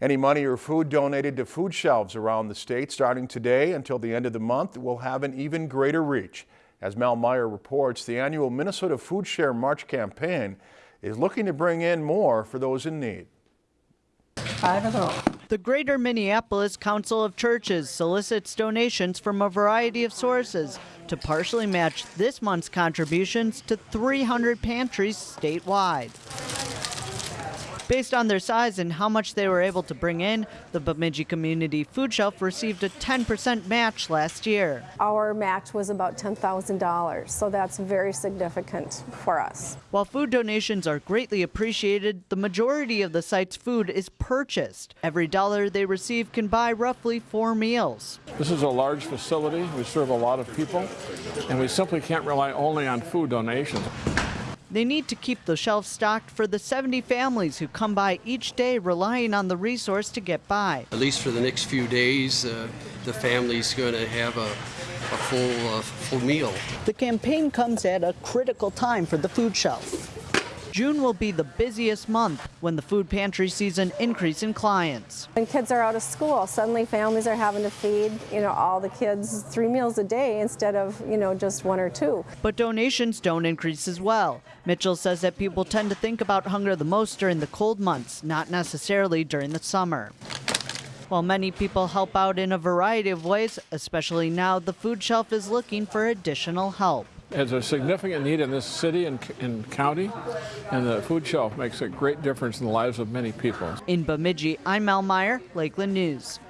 Any money or food donated to food shelves around the state starting today until the end of the month will have an even greater reach. As Mel Meyer reports, the annual Minnesota Food Share March campaign is looking to bring in more for those in need. Five of those. The Greater Minneapolis Council of Churches solicits donations from a variety of sources to partially match this month's contributions to 300 pantries statewide. Based on their size and how much they were able to bring in, the Bemidji Community Food Shelf received a 10% match last year. Our match was about $10,000, so that's very significant for us. While food donations are greatly appreciated, the majority of the site's food is purchased. Every dollar they receive can buy roughly four meals. This is a large facility. We serve a lot of people, and we simply can't rely only on food donations. They need to keep the shelves stocked for the 70 families who come by each day relying on the resource to get by. At least for the next few days, uh, the family's going to have a, a full, uh, full meal. The campaign comes at a critical time for the food shelf. June will be the busiest month when the food pantry sees an increase in clients. When kids are out of school, suddenly families are having to feed, you know, all the kids three meals a day instead of, you know, just one or two. But donations don't increase as well. Mitchell says that people tend to think about hunger the most during the cold months, not necessarily during the summer. While many people help out in a variety of ways, especially now the food shelf is looking for additional help. There's a significant need in this city and, and county, and the food shelf makes a great difference in the lives of many people. In Bemidji, I'm Mel Meyer, Lakeland News.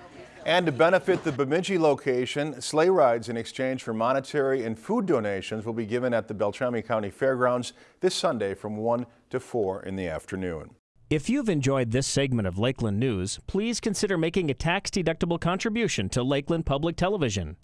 And to benefit the Bemidji location, sleigh rides in exchange for monetary and food donations will be given at the Beltrami County Fairgrounds this Sunday from 1 to 4 in the afternoon. If you've enjoyed this segment of Lakeland News, please consider making a tax-deductible contribution to Lakeland Public Television.